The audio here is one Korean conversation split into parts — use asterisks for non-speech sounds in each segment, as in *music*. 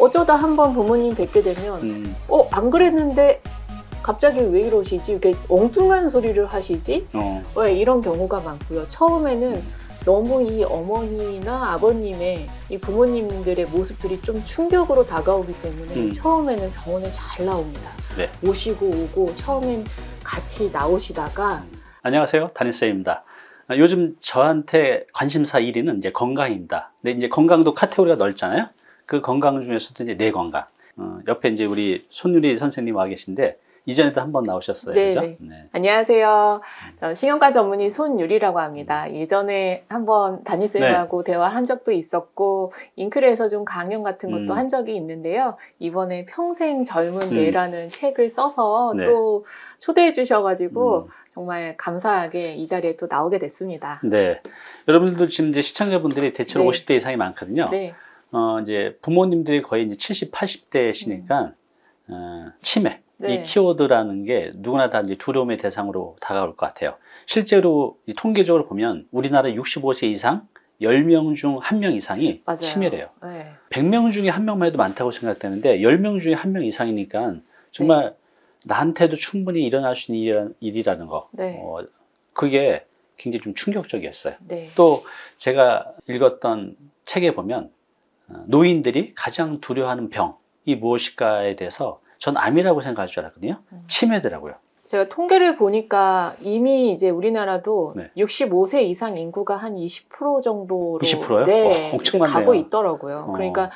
어쩌다 한번 부모님 뵙게 되면 음, 어안 그랬는데 갑자기 왜 이러시지? 이렇게 엉뚱한 소리를 하시지? 어, 왜 이런 경우가 많고요. 처음에는 너무 이 어머니나 아버님의 이 부모님들의 모습들이 좀 충격으로 다가오기 때문에 음. 처음에는 병원에 잘 나옵니다. 네. 오시고 오고 처음엔 같이 나오시다가 안녕하세요. 담임쌤입니다. 아, 요즘 저한테 관심사 1위는 이제 건강입니다. 근데 이제 건강도 카테고리가 넓잖아요. 그 건강 중에서도 이제 뇌 건강. 어, 옆에 이제 우리 손유리 선생님 와 계신데 이전에도 한 번 나오셨어요. 네, 그죠? 네. 네. 안녕하세요. 저 신경과 전문의 손유리라고 합니다. 예전에 한번 담임쌤하고 대화한 적도 있었고 잉크에서 좀 강연 같은 것도 네. 음. 한 적이 있는데요. 이번에 평생 젊은 음. 뇌라는 책을 써서 네. 또 초대해 주셔가지고 음. 정말 감사하게 이 자리에 또 나오게 됐습니다. 네. 여러분들도 지금 이제 시청자분들이 대체로 네. 50대 이상이 많거든요. 네, 어, 이제 부모님들이 거의 이제 70, 80대시니까 어, 치매 음. 네. 이 키워드라는 게 누구나 다 이제 두려움의 대상으로 다가올 것 같아요. 실제로 이 통계적으로 보면 우리나라 65세 이상 10명 중 1명 이상이 맞아요. 치매래요. 네. 100명 중에 한 명만 해도 많다고 생각되는데 10명 중에 한명 이상이니까 정말 나한테도 충분히 일어날 수 있는 일이라- 일이라는 거. 네. 어, 그게 굉장히 좀 충격적이었어요. 네. 또 제가 읽었던 책에 보면 어, 노인들이 가장 두려워하는 병이 무엇일까에 대해서 전 암이라고 생각할 줄 알았거든요. 음. 치매더라고요. 제가 통계를 보니까 이미 이제 우리나라도 네. 65세 이상 인구가 한 20% 정도로 20%요? 네, 와, 엄청 가고. 있더라고요. 어. 그러니까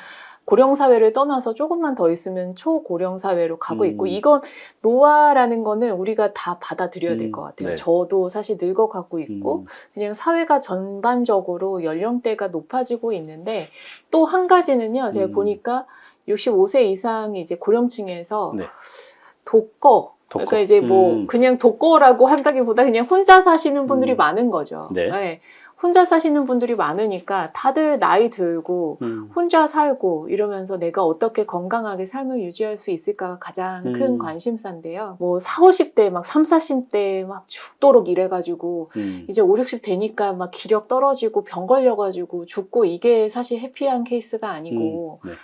고령 사회를 떠나서 조금만 더 있으면 초고령 사회로 가고 음. 있고 이건 노화라는 거는 우리가 다 받아들여야 될 음, 것 같아요. 네. 저도 사실 늙어가고 있고 음, 그냥 사회가 전반적으로 연령대가 높아지고 있는데 또 한 가지는요. 제가 음. 보니까 65세 이상이 이제 고령층에서 네. 독거 독거. 그러니까 이제 뭐 음. 그냥 독거라고 한다기보다 그냥 혼자 사시는 분들이 음. 많은 거죠. 네. 혼자 사시는 분들이 많으니까 다들 나이 들고 음, 혼자 살고 이러면서 내가 어떻게 건강하게 삶을 유지할 수 있을까가 가장 큰 음. 관심사인데요. 뭐 4, 50대 막 3, 40대 막 죽도록 일해가지고 음, 이제 5, 60 되니까 막 기력 떨어지고 병 걸려가지고 죽고 이게 사실 해피한 케이스가 아니고 음, 네.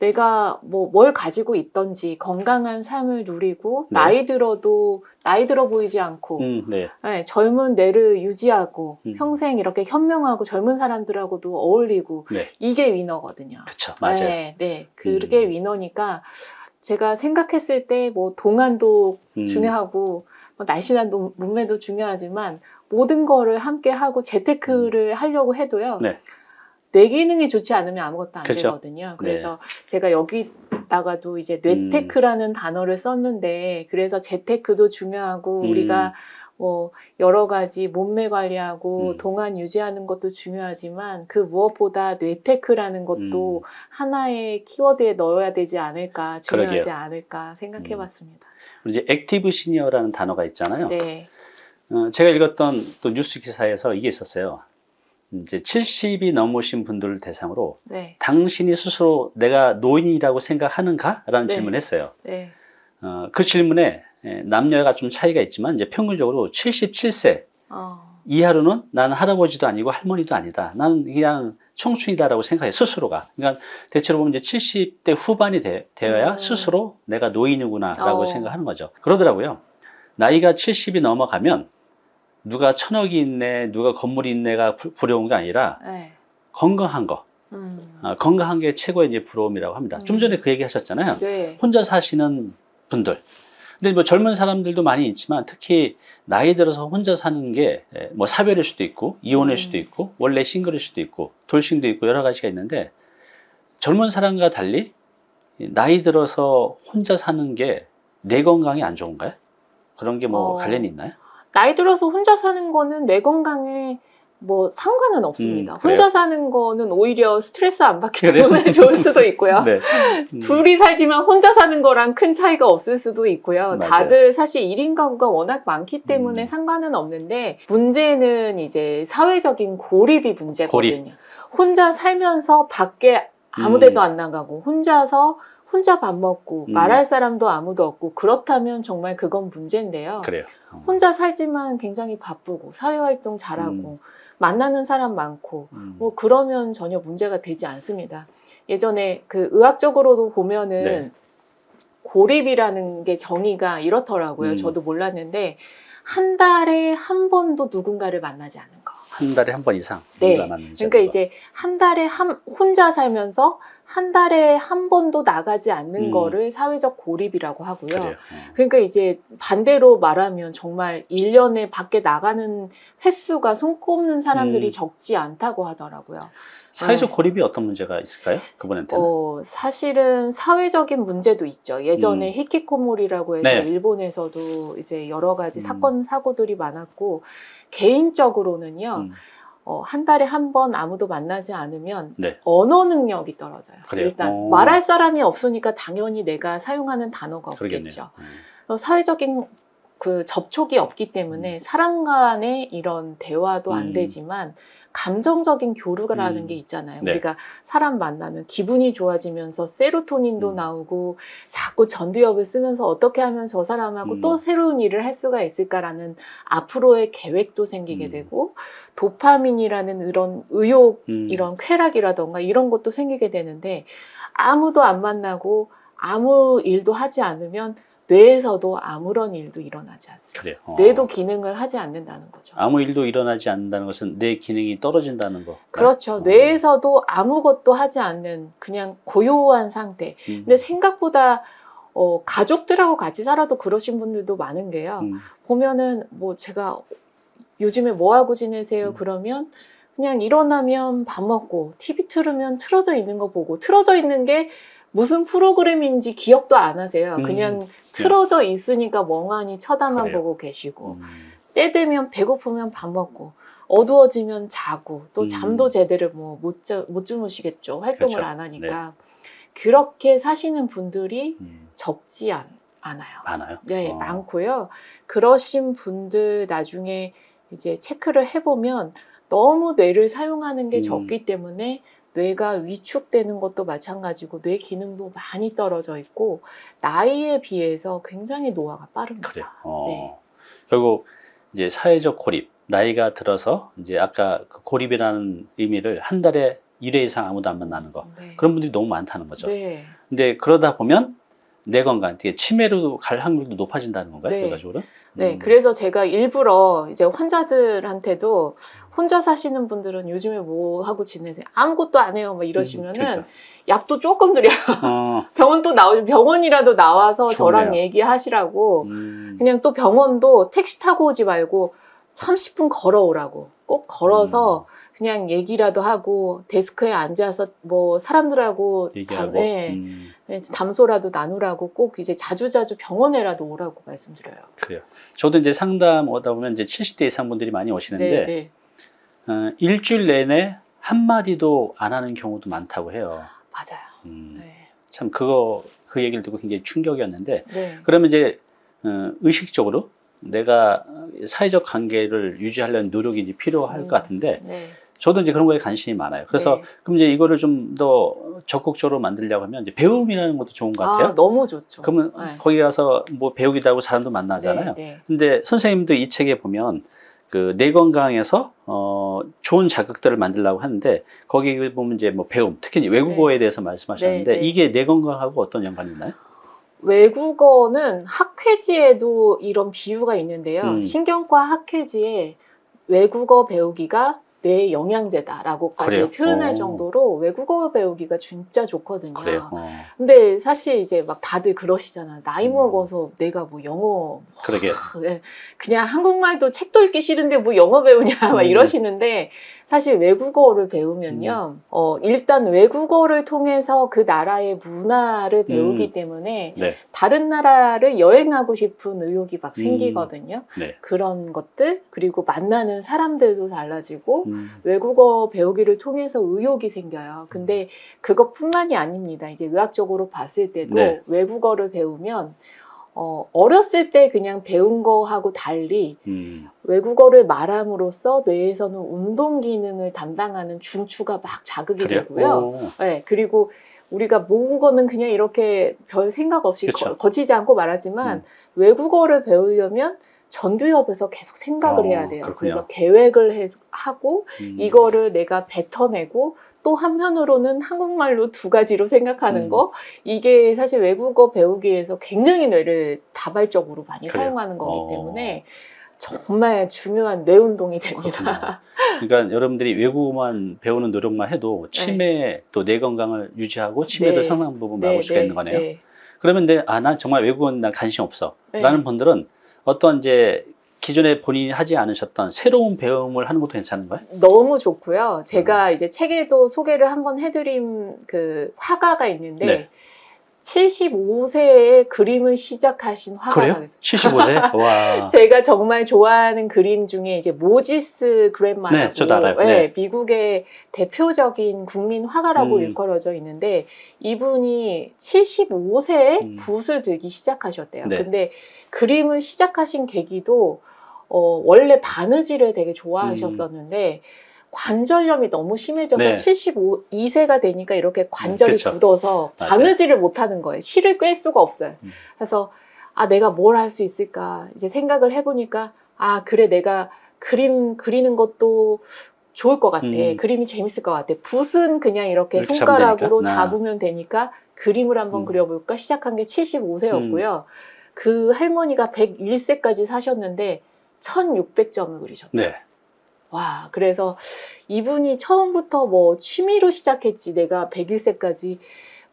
내가 뭐 뭘 가지고 있던지 건강한 삶을 누리고 네. 나이 들어도 나이 들어 보이지 않고 음, 네. 네, 젊은 뇌를 유지하고 음. 평생 이렇게 현명하고 젊은 사람들하고 어울리고 네. 이게 위너거든요. 그쵸, 맞아요. 네, 네. 그게 음. 위너니까 제가 생각했을 때 뭐 동안도 음, 중요하고 뭐 날씬한 몸- 몸매도 중요하지만 모든 거를 함께 하고 재테크를 하려고 해도요. 네. 뇌 기능이 좋지 않으면 아무것도 안 그렇죠. 되거든요. 그래서 제가 여기다가도 이제 뇌테크라는 단어를 썼는데 그래서 재테크도 중요하고 음. 우리가 뭐 여러 가지 몸매 관리하고 음. 동안 유지하는 것도 중요하지만 그 무엇보다 뇌테크라는 것도 음. 하나의 키워드에 넣어야 되지 않을까 중요하지 그러게요. 않을까 생각해봤습니다. 이제 액티브 시니어라는 단어가 있잖아요. 네, 어, 제가 읽었던 또 뉴스 기사에서 이게 있었어요. 이제 70이 넘으신 분들을 대상으로 네, 당신이 스스로 내가 노인이라고 생각하는가? 라는 네. 질문을 했어요. 네, 어, 그 질문에 예, 남녀가 좀 차이가 있지만 이제 평균적으로 77세 어, 이하로는 나는 할아버지도 아니고 할머니도 아니다. 나는 그냥 청춘이다라고 생각해 스스로가. 그러니까 대체로 보면 이제 70대 후반이 되, 어야 음. 스스로 내가 노인이구나라고 어. 생각하는 거죠. 그러더라고요. 나이가 70이 넘어가면 누가 천억이 있네, 누가 건물이 있네가 부- 부러운 게 아니라 네, 건강한 거, 음, 아, 건강한 게 최고의 이제 부러움이라고 합니다. 좀 음. 전에 그 얘기 하셨잖아요. 네, 혼자 사시는 분들. 근데 뭐 젊은 사람들도 많이 있지만 특히 나이 들어서 혼자 사는 게 뭐 사별일 수도 있고 이혼일 음. 수도 있고 원래 싱글일 수도 있고 돌싱도 있고 여러 가지가 있는데 젊은 사람과 달리 나이 들어서 혼자 사는 게 내 건강이 안 좋은가요? 그런 게뭐 어. 관련이 있나요? 나이 들어서 혼자 사는 거는 뇌 건강에 뭐 상관은 없습니다. 음? 혼자 사는 거는 오히려 스트레스 안 받기? 때문에 *laughs* 좋을 수도 있고요. 네. *laughs* 음, 둘이 살지만 혼자 사는 거랑 큰 차이가 없을 수도 있고요. 맞아요. 다들 사실 1인 가구가 워낙 많기 때문에 음. 상관은 없는데 문제는 이제 사회적인 고립이 문제거든요. 고립. 혼자 살면서 밖에 아무 음. 데도 안 나가고 혼자서 혼자 밥 먹고 음. 말할 사람도 아무도 없고 그렇다면 정말 그건 문제인데요. 그래요. 어. 혼자 살지만 굉장히 바쁘고 사회활동 잘하고 만나는 사람 많고 음. 뭐 그러면 전혀 문제가 되지 않습니다. 예전에 그 의학적으로도 보면은 네. 고립이라는 게 정의가 이렇더라고요. 음. 저도 몰랐는데 한 달에 한 번도 누군가를 만나지 않는 거. 한 달에 한 번 이상 네. 그러니까. 이제 한 달에 한 혼자 살면서 한 달에 한 번도 나가지 않는 음. 거를 사회적 고립이라고 하고요. 그래요. 어. 그러니까 이제 반대로 말하면 정말 1년에 밖에 나가는 횟수가 손꼽는 사람들이 음. 적지 않다고 하더라고요. 사회적 네. 고립이 어떤 문제가 있을까요? 그분한테는. 어, 사실은 사회적인 문제도 있죠. 예전에 음. 히키코모리라고 해서 네. 일본에서도 이제 여러 가지 음. 사건, 사고들이 많았고, 개인적으로는요, 음. 어, 한 달에 한 번 아무도 만나지 않으면 네. 언어 능력이 떨어져요. 그래요? 일단 어. 말할 사람이 없으니까 당연히 내가 사용하는 단어가 그러겠네요. 없겠죠. 음. 어, 사회적인 그 접촉이 없기 때문에 사람 간의 이런 대화도 안 음. 되지만 감정적인 교류라는 음. 게 있잖아요. 네. 우리가 사람 만나면 기분이 좋아지면서 세로토닌도 음. 나오고 자꾸 전두엽을 쓰면서 어떻게 하면 저 사람하고 음. 또 새로운 일을 할 수가 있을까라는 앞으로의 계획도 생기게 음. 되고 도파민이라는 이런 의욕 음. 이런 쾌락이라던가 이런 것도 생기게 되는데 아무도 안 만나고 아무 일도 하지 않으면 뇌에서도 아무런 일도 일어나지 않습니다. 그래요. 어. 뇌도 기능을 하지 않는다는 거죠. 아무 일도 일어나지 않는다는 것은 내 기능이 떨어진다는 거. 그렇죠. 어. 뇌에서도 아무것도 하지 않는 그냥 고요한 상태. 음. 근데 생각보다 어, 가족들하고 같이 살아도 그러신 분들도 많은 게요. 음. 보면은 뭐 제가 요즘에 뭐 하고 지내세요? 음. 그러면 그냥 일어나면 밥 먹고 TV 틀으면 틀어져 있는 거 보고 틀어져 있는 게 무슨 프로그램인지 기억도 안 하세요. 음. 그냥 틀어져 있으니까 멍하니 쳐다만 그래요. 보고 계시고 음. 때 되면 배고프면 밥 먹고 어두워지면 자고 또 음. 잠도 제대로 뭐못 못 주무시겠죠. 활동을 그렇죠. 안 하니까 그렇게 사시는 분들이 음. 적지 않, 않아요. 많아요. 네, 어. 많고요. 그러신 분들 나중에 이제 체크를 해보면 너무 뇌를 사용하는 게 음. 적기 때문에 뇌가 위축되는 것도 마찬가지고 뇌 기능도 많이 떨어져 있고 나이에 비해서 굉장히 노화가 빠릅니다. 그래요. 어. 네. 결국 이제 사회적 고립 나이가 들어서 이제 아까 그 고립이라는 의미를 한 달에 1회 이상 아무도 안 만나는 거 네. 그런 분들이 너무 많다는 거죠. 네. 근데 그러다 보면 내 건강, 되게 치매로 갈 확률도 높아진다는 건가요? 네. 네, 음. 그래서 제가 일부러 이제 환자들한테도 혼자 사시는 분들은 요즘에 뭐 하고 지내세요? 아무것도 안 해요. 막 이러시면은 그렇죠. 약도 조금 드려요. 어, *laughs* 병원 또 나오 병원이라도 나와서 저랑 좋네요. 얘기하시라고 음, 그냥 또 병원도 택시 타고 오지 말고 30분 걸어오라고 꼭 걸어서 음. 그냥 얘기라도 하고 데스크에 앉아서 뭐 사람들하고 얘기하고. 담, 네, 음, 네, 담소라도 나누라고 꼭 이제 자주자주 병원에라도 오라고 말씀드려요. 그래요. 저도 이제 상담 오다 보면 이제 70대 이상 분들이 많이 오시는데 네, 네. 어, 일주일 내내 한 마디도 안 하는 경우도 많다고 해요. 맞아요. 음, 네. 참 그거 그 얘기를 듣고 굉장히 충격이었는데 네. 그러면 이제 어, 의식적으로 내가 사회적 관계를 유지하려는 노력이 이제 필요할 음. 것 같은데 네. 저도 이제 그런 거에 관심이 많아요. 그래서 네. 그럼 이제 이거를 좀 더 적극적으로 만들려고 하면 이제 배움이라는 것도 좋은 것 같아요. 아, 너무 좋죠. 그러면 네. 거기 가서 뭐 배우기도 하고 사람도 만나잖아요. 네, 네. 근데 선생님도 이 책에 보면 그 뇌 건강에서 어 좋은 자극들을 만들려고 하는데 거기 보면 이제 뭐 배움, 특히 외국어에 대해서 말씀하셨는데 네, 네. 이게 뇌 건강하고 어떤 연관이 있나요? 외국어는 학회지에도 이런 비유가 있는데요. 음. 신경과 학회지에 외국어 배우기가 뇌 영양제다라고까지 그래요? 표현할 어. 정도로 외국어 배우기가 진짜 좋거든요. 그래요. 어, 근데 사실 이제 막 다들 그러시잖아요. 나이 음. 먹어서 내가 뭐 영어 그러게. 네, *laughs* 그냥 한국말도 책도 읽기 싫은데 뭐 영어 배우냐 *laughs* 막 음. 이러시는데 사실 외국어를 배우면요 어, 일단 외국어를 통해서 그 나라의 문화를 배우기 음. 때문에 네. 다른 나라를 여행하고 싶은 의욕이 막 음. 생기거든요 네. 그런 것들 그리고 만나는 사람들도 달라지고 음, 외국어 배우기를 통해서 의욕이 생겨요. 근데 그것뿐만이 아닙니다. 이제 의학적으로 봤을 때도 네. 외국어를 배우면 어, 어렸을 때 그냥 배운 거하고 달리 음, 외국어를 말함으로써 뇌에서는 운동 기능을 담당하는 중추가 막 자극이 그래요. 되고요. 오, 네, 그리고 우리가 모국어는 그냥 이렇게 별 생각 없이 그쵸. 거, 치지 않고 말하지만 음. 외국어를 배우려면 전두엽에서 계속 생각을 어, 해야 돼요. 그렇군요. 그래서 계획을 해, 하고 음, 이거를 내가 뱉어내고 또 한편으로는 한국말로 두 가지로 생각하는 음. 거 이게 사실 외국어 배우기 위해서 굉장히 뇌를 다발적으로 많이 그래요? 사용하는 거기 어. 때문에 정말 중요한 뇌 운동이 됩니다. 그렇군요. 그러니까 여러분들이 외국어만 배우는 노력만 해도 *laughs* 치매 또뇌 건강을 유지하고 치매도 네. 상당 부분 막을 수가 있는 거네요. 네. 그러면 내, 아, 난 정말 외국어는 난 관심 없어. 네. 라는 분들은 어떤 이제 기존에 본인이 하지 않으셨던 새로운 배움을 하는 것도 괜찮은 거예요? 너무 좋고요. 음. 제가 이제 책에도 소개를 한번 해드린 그 화가가 있는데 네. 75세에 그림을 시작하신 화가가 그래요? 있어요. 75세? *laughs* 와. 제가 정말 좋아하는 그림 중에 이제 모지스 그랜마라고 네, 저도 알아요. 예, 네. 미국의 대표적인 국민 화가라고 음. 일컬어져 있는데 이분이 75세에 음. 붓을 들기 시작하셨대요. 네. 근데 그림을 시작하신 계기도 어, 원래 바느질을 되게 좋아하셨었는데 관절염이 너무 심해져서 네. 75세가 되니까 이렇게 관절이 그쵸. 굳어서 맞아요. 바느질을 못 하는 거예요. 실을 꿰 수가 없어요. 음. 그래서 아 내가 뭘 할 수 있을까 이제 생각을 해보니까 아 그래 내가 그림 그리는 것도 좋을 것 같아 음. 그림이 재밌을 것 같아 붓은 그냥 이렇게 손가락으로 잡으면 되니까? 나. 잡으면 되니까 그림을 한번 음. 그려볼까 시작한 게 75세였고요 그 할머니가 101세까지 사셨는데 1600점을 그리셨대요 네. 와, 그래서 이분이 처음부터 뭐 취미로 시작했지, 내가 101세까지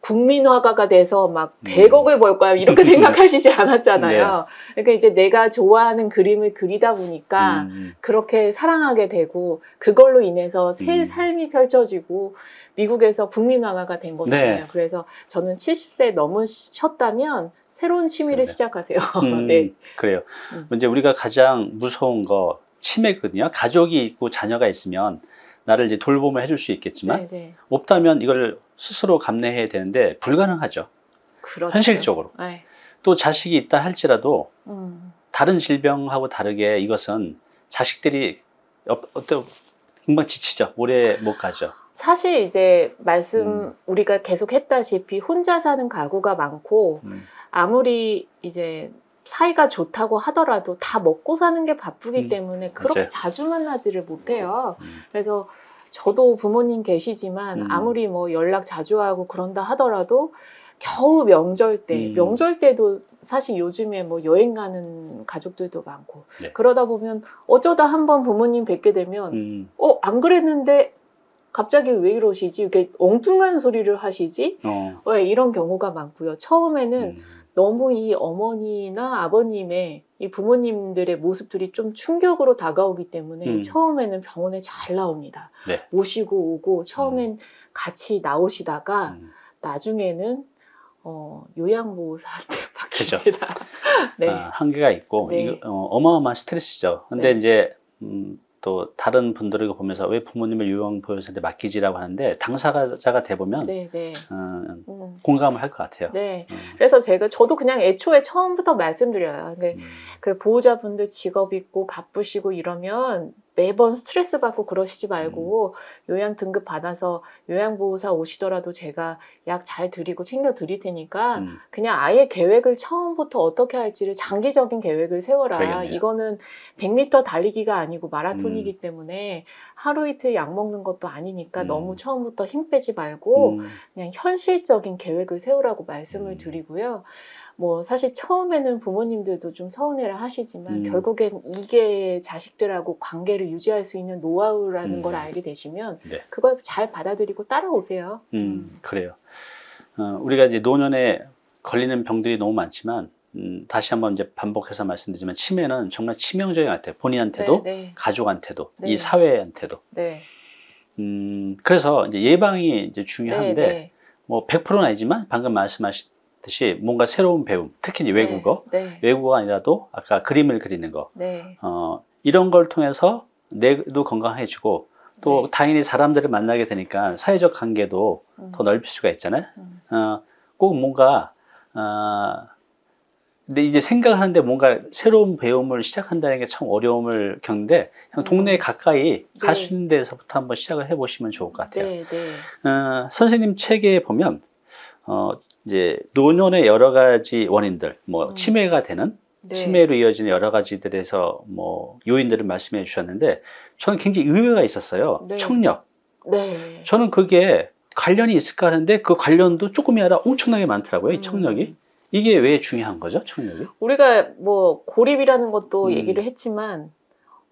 국민화가가 돼서 막 음. 100억을 벌 거야, 이렇게 *laughs* 생각하시지 않았잖아요. 그러니까 이제 내가 좋아하는 그림을 그리다 보니까 음, 그렇게 사랑하게 되고, 그걸로 인해서 새 음. 삶이 펼쳐지고, 미국에서 국민화가가 된 거잖아요. 네. 그래서 저는 70세 넘으셨다면 새로운 취미를 네. 시작하세요. *laughs* 음, 네. 그래요. 음. 이제 우리가 가장 무서운 거 치매거든요. 가족이 있고 자녀가 있으면 나를 이제 돌봄을 해줄 수 있겠지만 네, 네. 없다면 이걸 스스로 감내해야 되는데 불가능하죠. 그렇죠. 현실적으로. 네. 또 자식이 있다 할지라도 음. 다른 질병하고 다르게 이것은 자식들이 어- 어떤 금방 지치죠. 오래 못 가죠. 사실 이제 말씀 음. 우리가 계속 했다시피 혼자 사는 가구가 많고 음, 아무리 이제 사이가 좋다고 하더라도 다 먹고 사는 게 바쁘기 음, 때문에 그렇게 맞아요. 자주 만나지를 못해요. 음, 그래서 저도 부모님 계시지만 음. 아무리 뭐 연락 자주 하고 그런다 하더라도 겨우 명절 때 음. 명절 때도 사실 요즘에 뭐 여행 가는 가족들도 많고 네. 그러다 보면 어쩌다 한번 부모님 뵙게 되면 음, 어, 안 그랬는데 갑자기 왜 이러시지? 이렇게 엉뚱한 소리를 하시지? 어, 왜 이런 경우가 많고요. 처음에는 음, 너무 이 어머니나 아버님의 이 부모님들의 모습들이 좀 충격으로 다가오기 때문에 음. 처음에는 병원에 잘 나옵니다. 네. 모시고 오고 처음엔 같이 나오시다가 음. 나중에는 어, 요양보호사한테. *laughs* 바뀝니다. *laughs* 네. 아, 한계가 있고 네. 이거, 어, 어마어마한 스트레스죠. 근데 네. 이제 음, 또 다른 분들을 보면서 왜 부모님을 요양보호사한테 맡기지라고 하는데 당사자가 돼 보면 네, 네. 어, 음, 공감을 할 것 같아요. 네. 음, 그래서 제가 저도 그냥 애초에 처음부터 말씀드려요. 그러니까 음, 그 보호자분들 직업 있고 바쁘시고 이러면 매번 스트레스 받고 그러시지 말고 음. 요양 등급 받아서 요양보호사 오시더라도 제가 약 잘 드리고 챙겨 드릴 테니까 음, 그냥 아예 계획을 처음부터 어떻게 할지를 장기적인 계획을 세워라. 그러겠네요. 이거는 100m 달리기가 아니고 마라톤이기 음. 때문에 하루 이틀 약 먹는 것도 아니니까 음. 너무 처음부터 힘 빼지 말고 음, 그냥 현실적인 계획을 세우라고 말씀을 음. 드리고요. 뭐 사실 처음에는 부모님들도 좀 서운해를 하시지만 음. 결국엔 이게 자식들하고 관계를 유지할 수 있는 노하우라는 음. 걸 알게 되시면 네. 그걸 잘 받아들이고 따라오세요. 음, 그래요. 어, 우리가 이제 노년에 걸리는 병들이 너무 많지만 음, 다시 한번 이제 반복해서 말씀드리지만 치매는 정말 치명적인 것 같아요. 본인한테도 네, 네, 가족한테도 네. 이 사회한테도. 네, 음, 그래서 이제 예방이 이제 중요한데 네, 네. 뭐 100%는 아니지만 방금 말씀하 셨듯이 뭔가 새로운 배움, 특히 이제 외국어, 네, 외국어가 아니라도 아까 그림을 그리는 거, 네, 어, 이런 걸 통해서 뇌도 건강해지고 또 네. 당연히 사람들을 만나게 되니까 사회적 관계도 음, 더 넓힐 수가 있잖아요. 음, 어, 꼭 뭔가 어, 근데 이제 생각을 하는데 뭔가 새로운 배움을 시작한다는 게 참 어려움을 겪는데 그냥 동네 음. 가까이 갈수 네. 있는 데서부터 한번 시작을 해보시면 좋을 것 같아요. 네, 네, 어, 선생님 책에 보면 어, 이제 노년의 여러 가지 원인들, 뭐 음. 치매가 되는 네. 치매로 이어지는 여러 가지들에서 뭐 요인들을 말씀해 주셨는데 저는 굉장히 의외가 있었어요. 네. 청력, 네. 저는 그게 관련이 있을까 하는데 그 관련도 조금이 아니라 엄청나게 많더라고요. 이 음. 청력이. 이게 왜 중요한 거죠, 청력이? 우리가 뭐 고립이라는 것도 음. 얘기를 했지만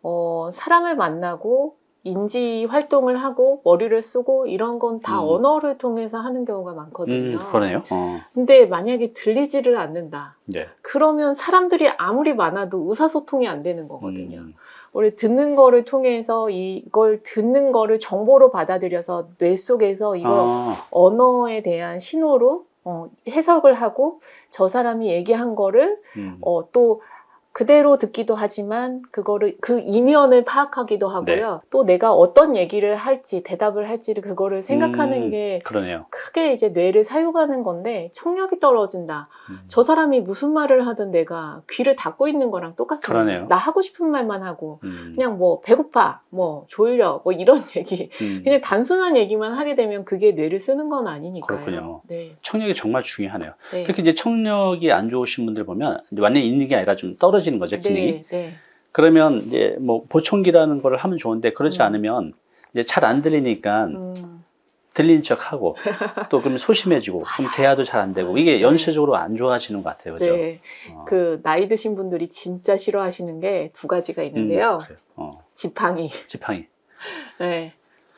어, 사람을 만나고 인지 활동을 하고 머리를 쓰고 이런 건다 음. 언어를 통해서 하는 경우가 많거든요. 음, 그러네요. 어, 근데 만약에 들리지를 않는다. 네. 그러면 사람들이 아무리 많아도 의사소통이 안 되는 거거든요. 음, 우리 듣는 거를 통해서 이걸 듣는 거를 정보로 받아들여서 뇌 속에서 이걸 아, 언어에 대한 신호로 어, 해석을 하고 저 사람이 얘기한 거를 음, 어, 또 그대로 듣기도 하지만 그거를 그 이면을 파악하기도 하고요. 또 내가 어떤 얘기를 할지 대답을 할지를 그거를 생각하는 음. 게 그러네요. 크게 이제 뇌를 사용하는 건데 청력이 떨어진다. 음. 저 사람이 무슨 말을 하든 내가 귀를 닫고 있는 거랑 똑같습니다. 그러네요. 나 하고 싶은 말만 하고 음, 그냥 뭐 배고파, 뭐 졸려, 뭐 이런 *laughs* 얘기 음. 그냥 단순한 얘기만 하게 되면 그게 뇌를 쓰는 건 아니니까요. 그렇군요. 네. 청력이 정말 중요하네요. 네. 특히 이제 청력이 안 좋으신 분들 보면 완전히 있는 게 아니라 좀 떨어지 는 거죠, 기능이. 네, 네. 그러면 이제 뭐 보청기라는 거를 하면 좋은데 그렇지 음. 않으면 이제 잘 안 들리니까 음, 들리는 척 하고 *laughs* 또 그럼 소심해지고 그럼. 대화도 잘 안 되고 이게 네. 연쇄적으로 안 좋아지는 것 같아요. 그죠? 네. 어. 그 나이 드신 분들이 진짜 싫어하시는 게 두 가지가 음, 있는데요. 그래요. 어, 지팡이, 지팡이. *laughs* 네.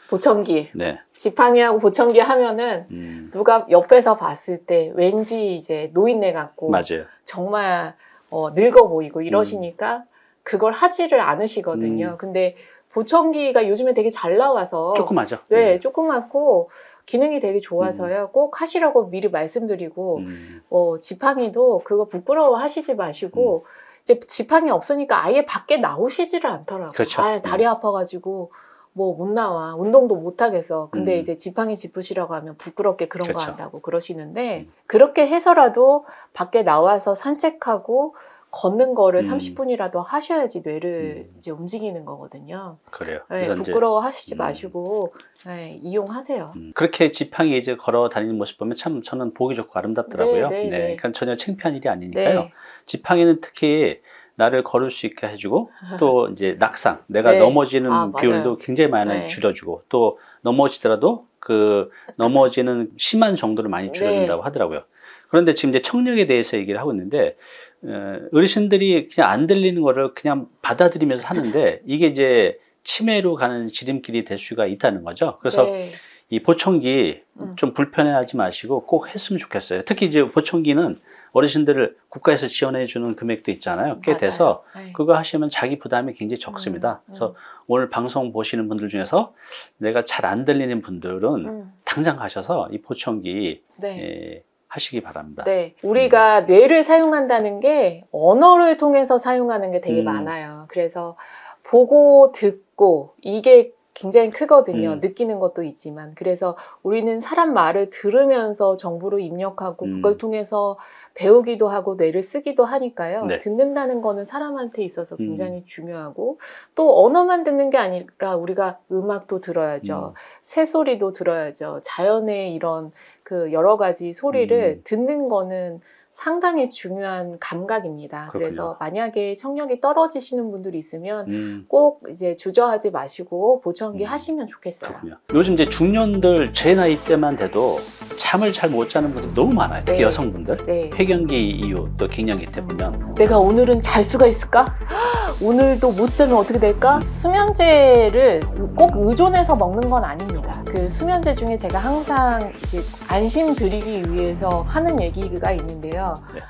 보청기. 네. 지팡이하고 보청기 하면은 음, 누가 옆에서 봤을 때 왠지 이제 노인네 같고 맞아요. 정말 어, 늙어 보이고 이러시니까 그걸 하지를 않으시거든요. 음. 근데 보청기가 요즘에 되게 잘 나와서 조그마죠. 네, 조그맣고 기능이 되게 좋아서요. 꼭 하시라고 미리 말씀드리고 음, 어, 지팡이도 그거 부끄러워 하시지 마시고 이제 지팡이 없으니까 아예 밖에 나오시지를 않더라고요. 그렇죠. 아, 다리 아파가지고 뭐 못 나와 운동도 못 하겠어. 근데 음. 이제 지팡이 짚으시라고 하면 부끄럽게 그런 거 그렇죠. 한다고 그러시는데 음. 그렇게 해서라도 밖에 나와서 산책하고 걷는 거를 음. 30분이라도 하셔야지 뇌를 음. 이제 움직이는 거거든요. 그래요. 네, 부끄러워 하시지 음. 마시고 네, 이용하세요. 음, 그렇게 지팡이 이제 걸어 다니는 모습 보면 참 저는 보기 좋고 아름답더라고요. 네, 네, 네. 그러니까 전혀 창피한 일이 아니니까요. 네. 지팡이는 특히 나를 걸을 수 있게 해주고 또 *laughs* 이제 낙상, 내가 네. 넘어지는 아, 비율도 맞아요. 굉장히 많이 네. 줄여주고 또 넘어지더라도 그 넘어지는 심한 정도를 많이 줄여준다고 네. 하더라고요. 그런데 지금 이제 청력에 대해서 얘기를 하고 있는데 어, 어르신들이 그냥 안 들리는 거를 그냥 받아들이면서 하는데 이게 이제 치매로 가는 지름길이 될 수가 있다는 거죠. 그래서 네. 이 보청기 음. 좀 불편해하지 마시고 꼭 했으면 좋겠어요. 특히 이제 보청기는 어르신들을 국가에서 지원해 주는 금액도 있잖아요. 꽤 맞아요. 돼서 네. 그거 하시면 자기 부담이 굉장히 적습니다. 음, 음. 그래서 오늘 방송 보시는 분들 중에서 내가 잘 안 들리는 분들은 음, 당장 가셔서 이 보청기 네. 예, 하시기 바랍니다. 네, 우리가 뇌를 사용한다는 게 언어를 통해서 사용하는 게 되게 음. 많아요. 그래서 보고 듣고 이게 굉장히 크거든요. 음. 느끼는 것도 있지만. 그래서 우리는 사람 말을 들으면서 정보를 입력하고 음. 그걸 통해서 배우기도 하고 뇌를 쓰기도 하니까요. 네. 음. 듣는다는 거는 사람한테 있어서 굉장히 중요하고 또 언어만 듣는 게 아니라 우리가 음악도 들어야죠. 음. 새소리도 들어야죠. 자연의 이런 그 여러 가지 소리를 음. 듣는 거는 상당히 중요한 감각입니다. 그래서 그렇군요. 만약에 청력이 떨어지시는 분들이 있으면 음, 꼭 이제 주저하지 마시고 보청기 음. 하시면 좋겠어요. 그렇군요. 요즘 이제 중년들 제 나이 때만 돼도 잠을 잘 못 자는 분들 너무 많아요. 특히 네. 여성분들. 네. 폐경기 이후 또 갱년기 때 보면 내가 오늘은 잘 수가 있을까? *gasps* 오늘도 못 자면 어떻게 될까? 수면제를 꼭 의존해서 먹는 건 아닙니다. 그 수면제 중에 제가 항상 이제 안심 드리기 위해서 하는 얘기가 있는데요. 네.